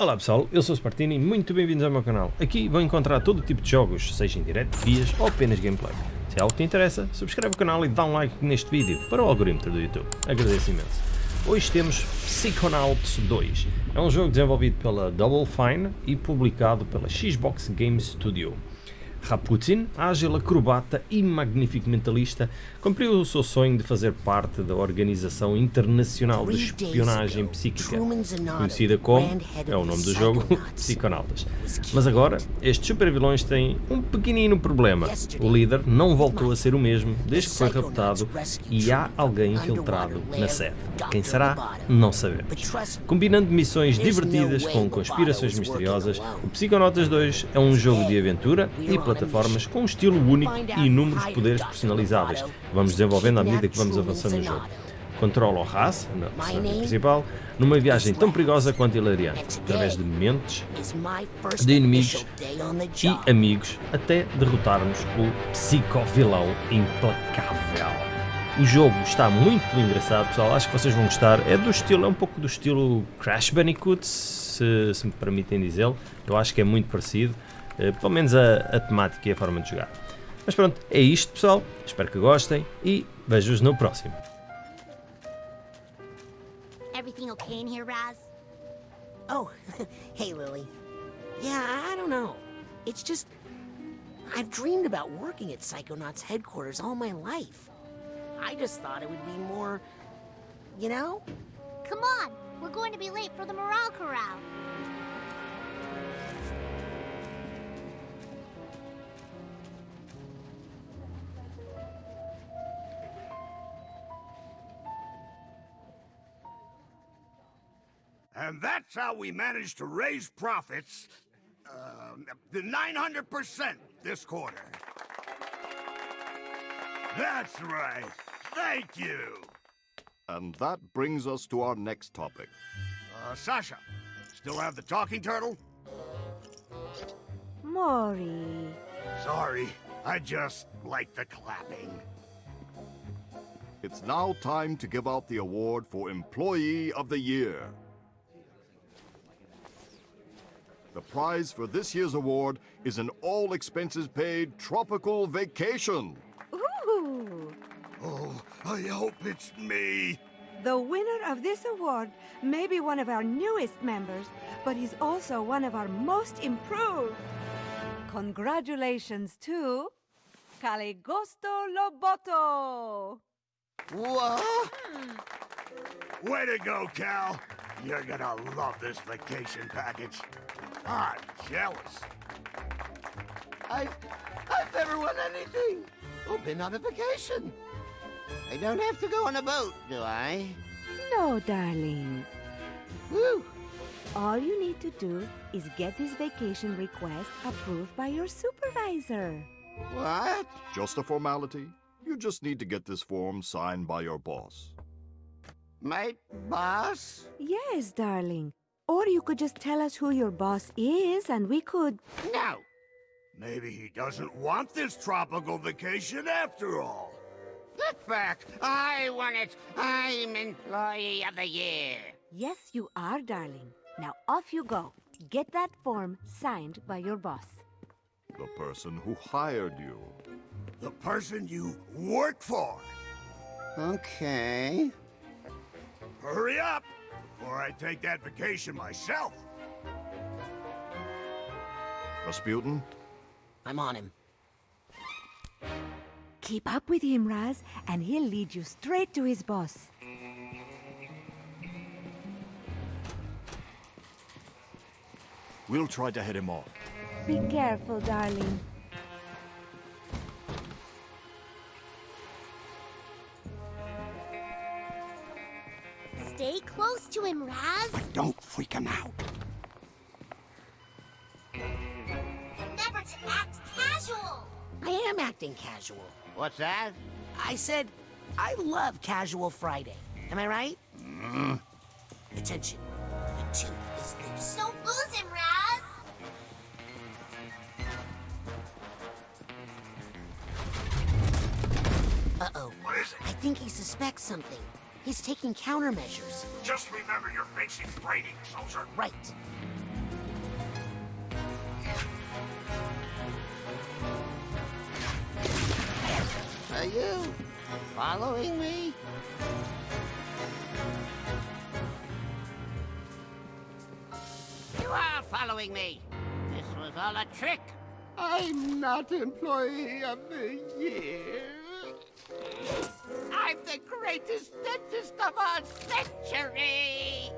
Olá pessoal, eu sou o Spartini e muito bem-vindos ao meu canal. Aqui vão encontrar todo tipo de jogos, seja em direto, guias ou apenas gameplay. Se é algo que te interessa, subscreve o canal e dá um like neste vídeo para o algoritmo do YouTube. Agradeço imenso. Hoje temos Psychonauts 2. É um jogo desenvolvido pela Double Fine e publicado pela Xbox Game Studio. Raputin, ágil acrobata e magnífico mentalista, cumpriu o seu sonho de fazer parte da Organização Internacional de Espionagem Psíquica, conhecida como, é o nome do jogo, Psiconautas. Mas agora, estes supervilões têm um pequenino problema. O líder não voltou a ser o mesmo desde que foi raptado e há alguém infiltrado na sede. Quem será? Não sabemos. Combinando missões divertidas com conspirações misteriosas, o Psiconautas 2 é um jogo de aventura e plataformas com um estilo único e inúmeros poderes personalizáveis, que vamos desenvolvendo à medida que vamos avançando no jogo. Controla o Haas, na personagem principal, numa viagem tão perigosa quanto hilariante, através de mentes, de inimigos e amigos, até derrotarmos o psicovilão implacável. O jogo está muito engraçado, pessoal. Acho que vocês vão gostar. É do estilo, é um pouco do estilo Crash Bandicoot, se, se me permitem dizê-lo. Eu acho que é muito parecido. Uh, pelo menos a, a temática e a forma de jogar. Mas pronto, é isto, pessoal. Espero que gostem e vejo-os no próximo. Everything okay in here, Raz? Oh, hey, Lily. Yeah, I don't know. It's just... I've dreamed about working at Psychonauts headquarters all my life. I just thought it would be more... You know? Come on, we're going to be late for the morale corral. That's how we managed to raise profits uh, the 900% this quarter. That's right. Thank you. And that brings us to our next topic. Uh, Sasha, still have the talking turtle? Mori. Sorry, I just like the clapping. It's now time to give out the award for Employee of the Year. The prize for this year's award is an all expenses paid tropical vacation. Ooh! Oh, I hope it's me. The winner of this award may be one of our newest members, but he's also one of our most improved. Congratulations to Caligosto Loboto! What? Hmm. Way to go, Cal. You're gonna love this vacation package. I'm jealous. I've, I've never won anything or been on a vacation. I don't have to go on a boat, do I? No, darling. Woo! All you need to do is get this vacation request approved by your supervisor. What? Just a formality. You just need to get this form signed by your boss. My boss? Yes, darling. Or you could just tell us who your boss is and we could... No. Maybe he doesn't want this tropical vacation after all. Look back. I want it. I'm Employee of the Year. Yes, you are, darling. Now off you go. Get that form signed by your boss. The person who hired you. The person you work for. Okay. Hurry up, before I take that vacation myself. Razputin? I'm on him. Keep up with him, Raz, and he'll lead you straight to his boss. We'll try to head him off. Be careful, darling. Freak him out. Remember to act casual. I am acting casual. What's that? I said, I love Casual Friday. Am I right? Mm-hmm. Attention. The tooth is loose. Don't lose him, Raz. Uh-oh. What is it? I think he suspects something. He's taking countermeasures. Just remember your basic training, soldier. Right. Are you following me? You are following me. This was all a trick. I'm not employee of the year. I'm the greatest dentist of our century.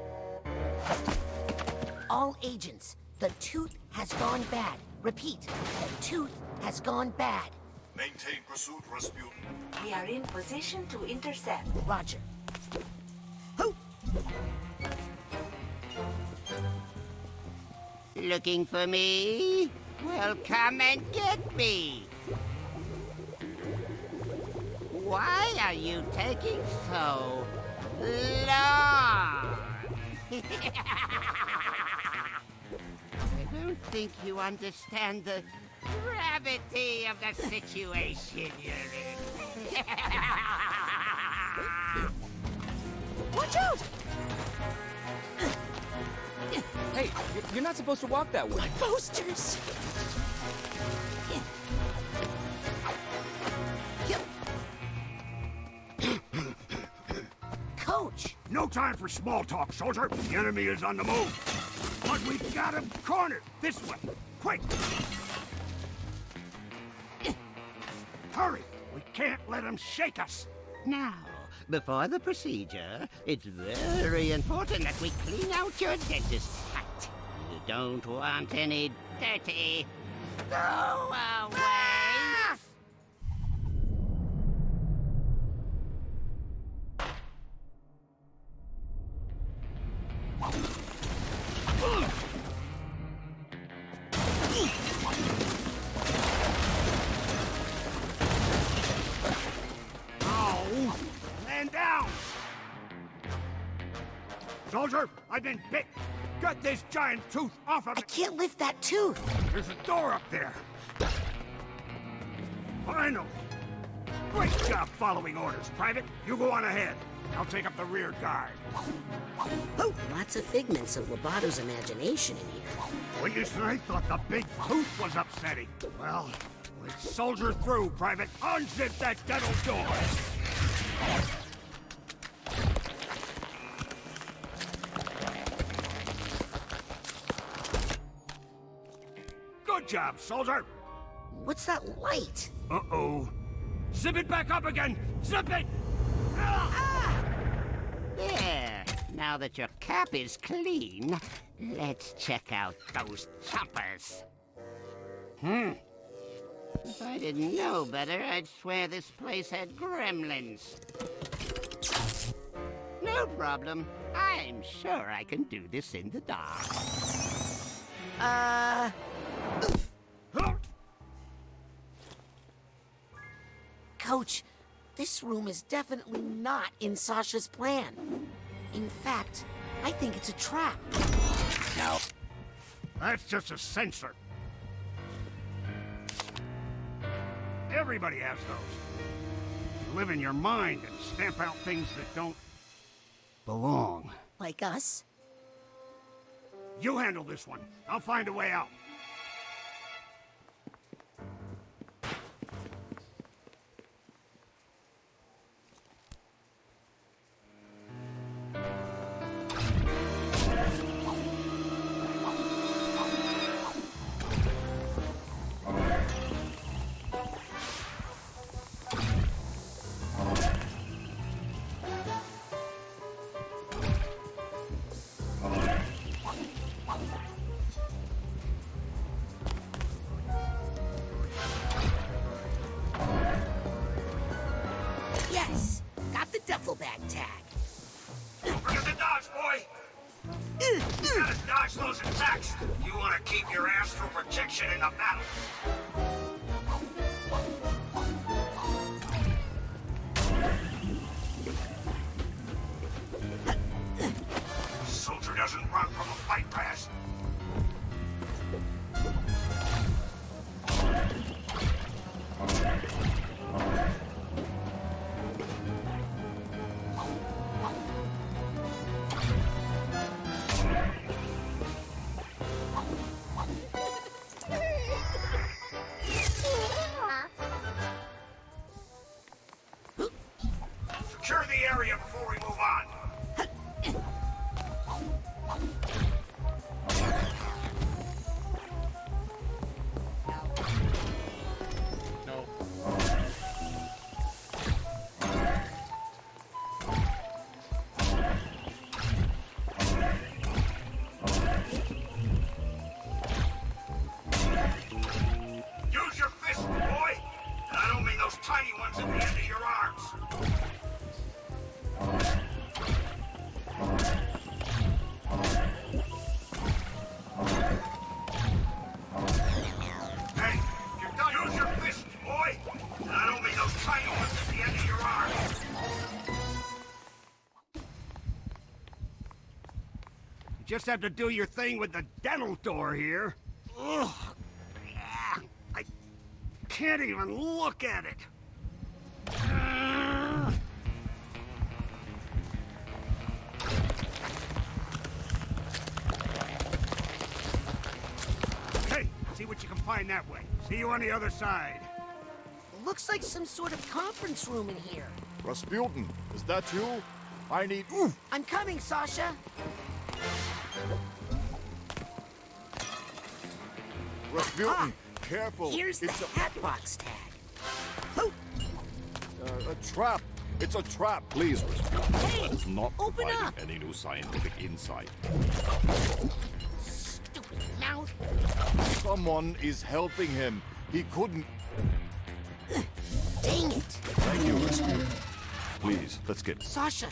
All agents, the tooth has gone bad. Repeat, the tooth has gone bad. Maintain pursuit, Razputin. We are in position to intercept. Roger. Who? Looking for me? Well, come and get me. Why are you taking so long? I don't think you understand the gravity of the situation you're in. Watch out! Hey, you're- not supposed to walk that way. My Posters! Time for small talk, soldier. The enemy is on the move. But we've got him cornered. This way. Quick! Hurry! We can't let him shake us. Now, before the procedure, it's very important that we clean out your dentist hut. You don't want any dirty throwaways. Oh! Tooth off of I can't lift that tooth! There's a door up there. Finally. Great job following orders, Private. You go on ahead. I'll take up the rear guard. Oh, lots of figments of Loboto's imagination in here. When you I thought the big tooth was upsetting. Well, let's soldier through, Private. Unzip that dental door. Job, soldier. What's that light? Uh-oh. Zip it back up again. Zip it. There. Now that your cap is clean, let's check out those choppers. Hmm. If I didn't know better, I'd swear this place had gremlins. No problem. I'm sure I can do this in the dark. Uh... Coach, this room is definitely not in Sasha's plan. In fact, I think it's a trap. No. That's just a sensor. Everybody has those. You live in your mind and stamp out things that don't belong. Like us? You handle this one. I'll find a way out. Just have to do your thing with the dental door here. Ugh. I can't even look at it. Hey, see what you can find that way. See you on the other side. Looks like some sort of conference room in here. Rasputin, is that you? I need. I'm coming, Sasha. Razputin, careful. Here's the it's a, hatbox tag. Oh, uh, a trap. It's a trap. Please, Razputin. hey, That is not open providing up. any new scientific insight. Stupid mouth. Someone is helping him. He couldn't. Dang it. Thank you, Razputin. Please, let's get. Sasha,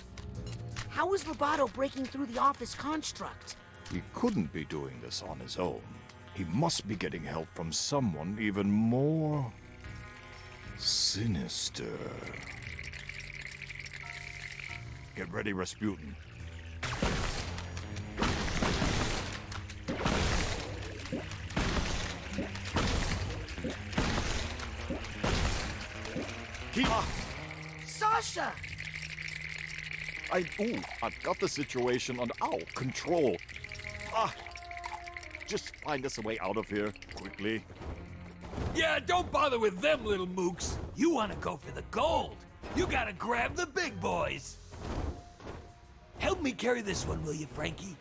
how is Loboto breaking through the office construct? He couldn't be doing this on his own. He must be getting help from someone even more sinister. Get ready, Razputin. Keep. Sasha! I. Ooh, I've got the situation under. Ow, control. Ah! Just find us a way out of here, quickly. Yeah, don't bother with them little mooks. You want to go for the gold. You gotta grab the big boys. Help me carry this one, will you, Frankie?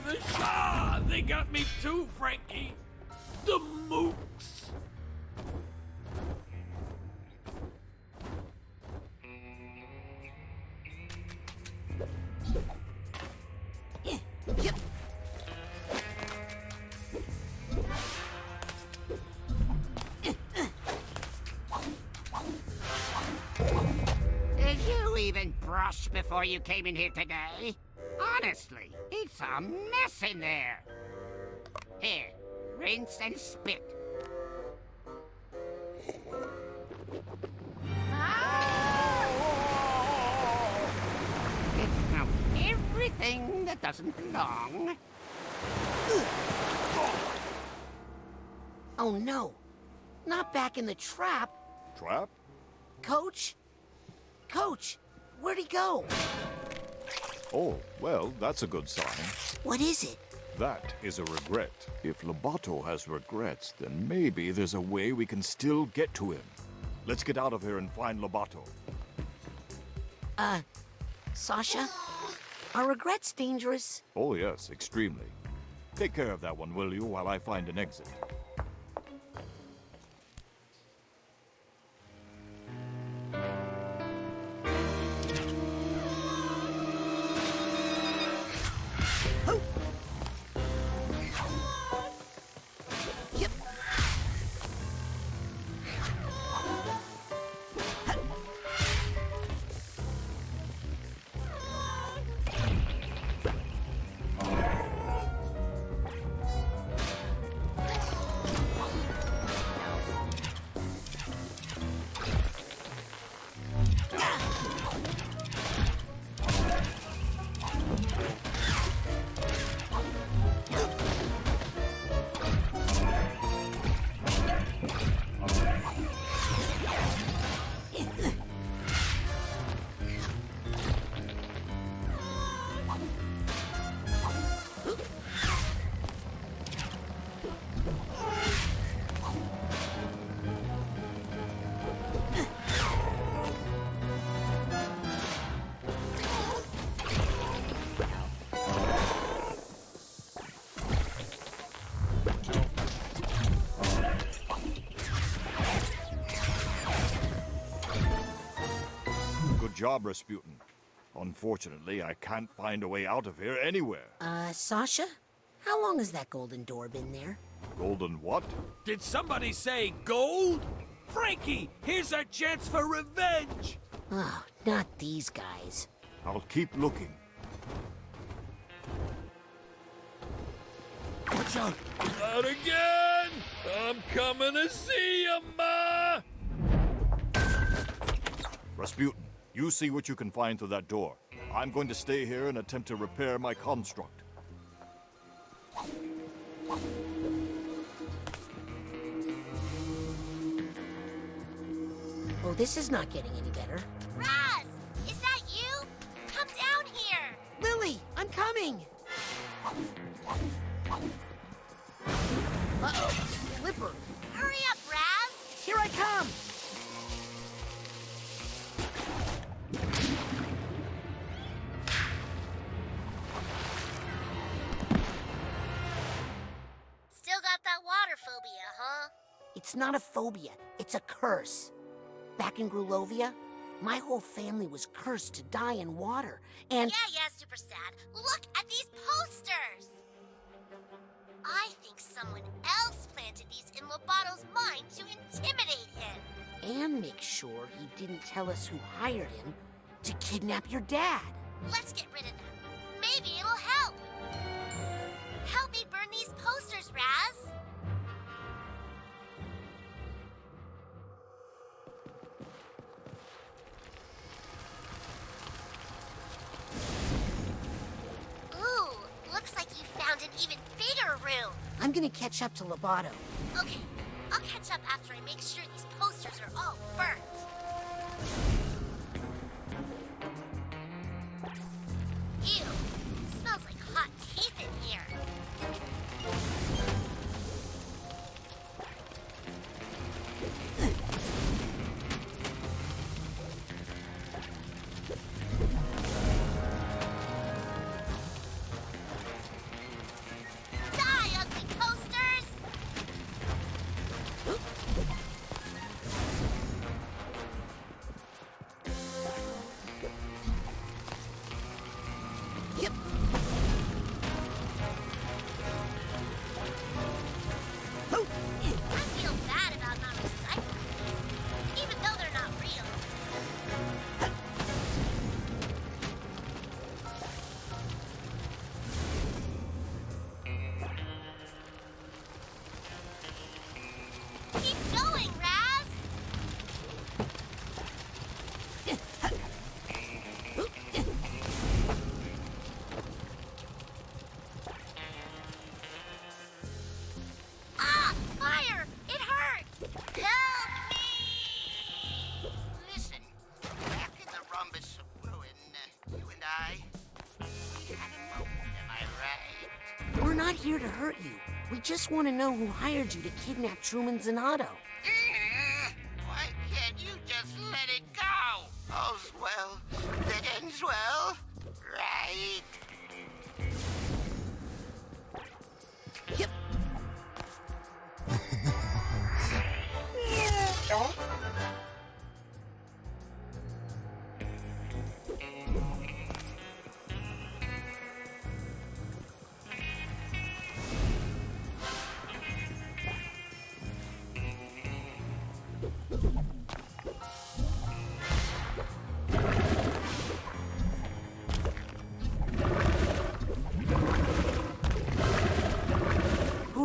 Can't believe this. Ah, they got me too, Frankie. The mooks. Did you even brush before you came in here today? Honestly, it's a mess in there. Here, rinse and spit. Get out everything that doesn't belong. Oh no, not back in the trap. Trap? Coach? Coach, where'd he go? Oh, well, that's a good sign. What is it? That is a regret. If Loboto has regrets, then maybe there's a way we can still get to him. Let's get out of here and find Loboto. Uh, Sasha? Are regrets dangerous? Oh, yes, extremely. Take care of that one, will you, while I find an exit? Job, Razputin. Unfortunately, I can't find a way out of here anywhere. Uh, Sasha? How long has that golden door been there? Golden what? Did somebody say gold? Frankie, here's our chance for revenge! Oh, not these guys. I'll keep looking. Watch out! Not again! I'm coming to see you, Ma! Razputin, you see what you can find through that door. I'm going to stay here and attempt to repair my construct. Oh, this is not getting any better. Phobia, it's a curse. Back in Grulovia, my whole family was cursed to die in water, and... Yeah, yeah, Super Sad. Look at these posters! I think someone else planted these in Loboto's mind to intimidate him. And make sure he didn't tell us who hired him to kidnap your dad. Let's get rid of them. Gonna catch up to Loboto. Okay, I'll catch up after I make sure these posters are all burnt. Ew, smells like hot teeth in here. Here to hurt you. We just want to know who hired you to kidnap Truman Zanotto.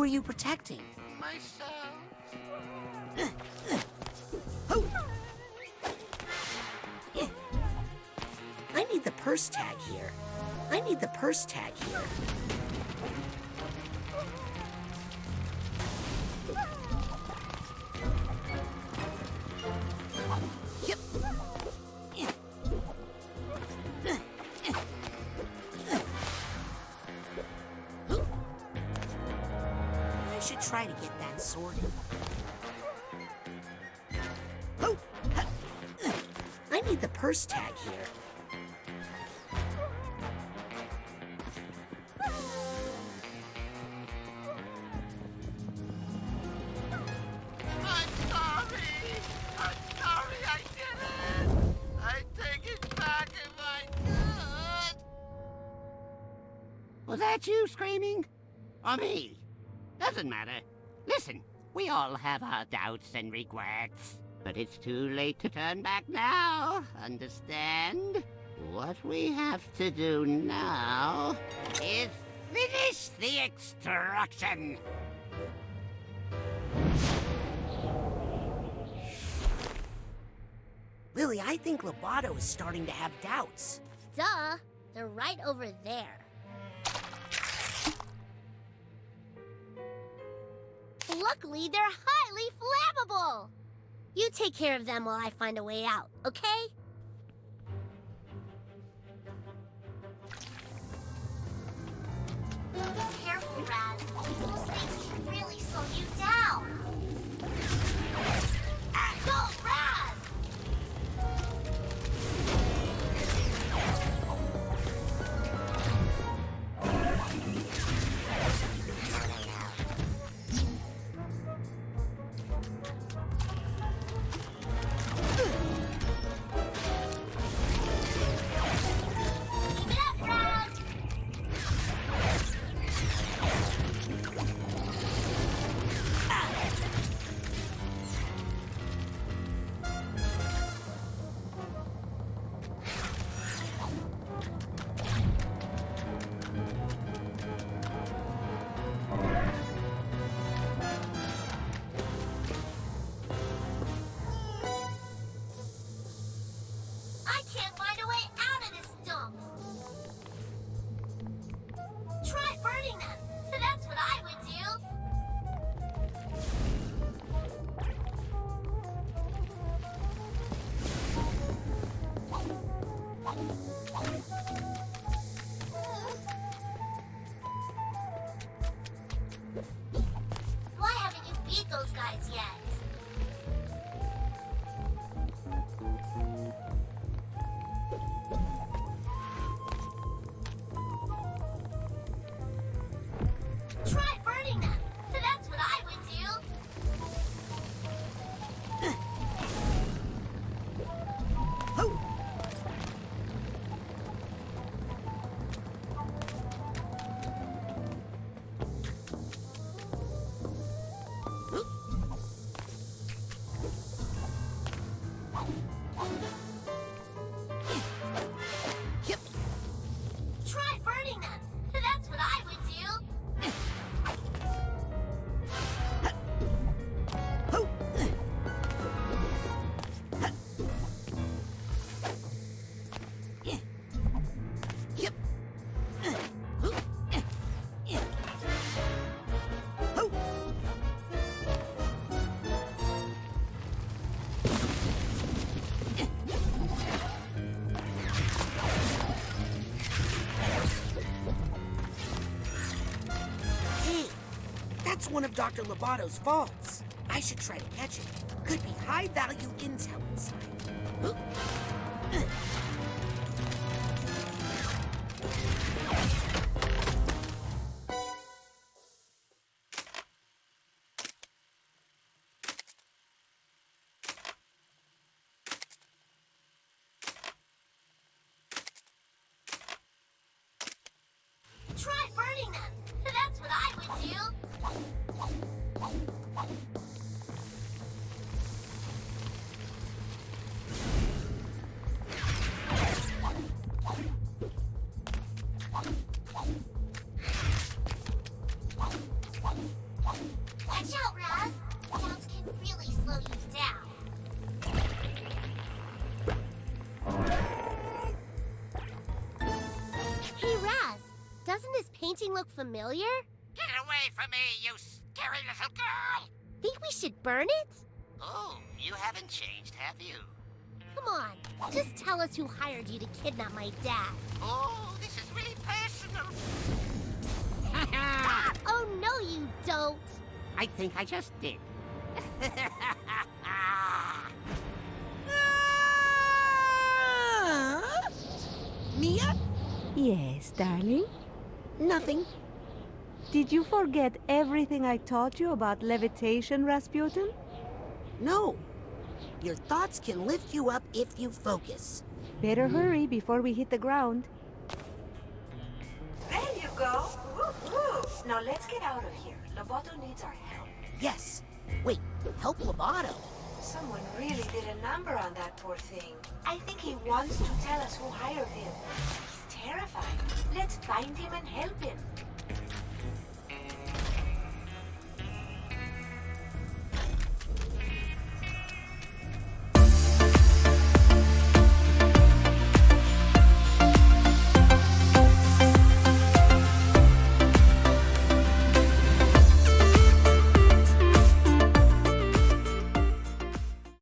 Are you protecting? Myself. I need the purse tag here. I need the purse tag here. tag here. Was that you screaming? Or me? Doesn't matter. Listen, we all have our doubts and regrets. But it's too late to turn back now, understand? What we have to do now is finish the extraction. Lili, I think Loboto is starting to have doubts. Duh, they're right over there. Luckily, they're highly flammable! You take care of them while I find a way out, okay? Careful, Raz. One of Dr. Loboto's vaults. I should try to catch it. Could be high value intel inside. Look familiar? Get away from me, you scary little girl! Think we should burn it? Oh, you haven't changed, have you? Come on, just tell us who hired you to kidnap my dad. Oh, this is really personal. Oh, no, you don't. I think I just did. Uh, Milla? Yes, darling. Nothing. Did you forget everything I taught you about levitation, Razputin? No. Your thoughts can lift you up if you focus. Better hurry before we hit the ground. There you go. Now let's get out of here. Loboto needs our help. Yes. Wait, help Loboto? Someone really did a number on that poor thing. I think he wants to tell us who hired him. Let's find him and help him.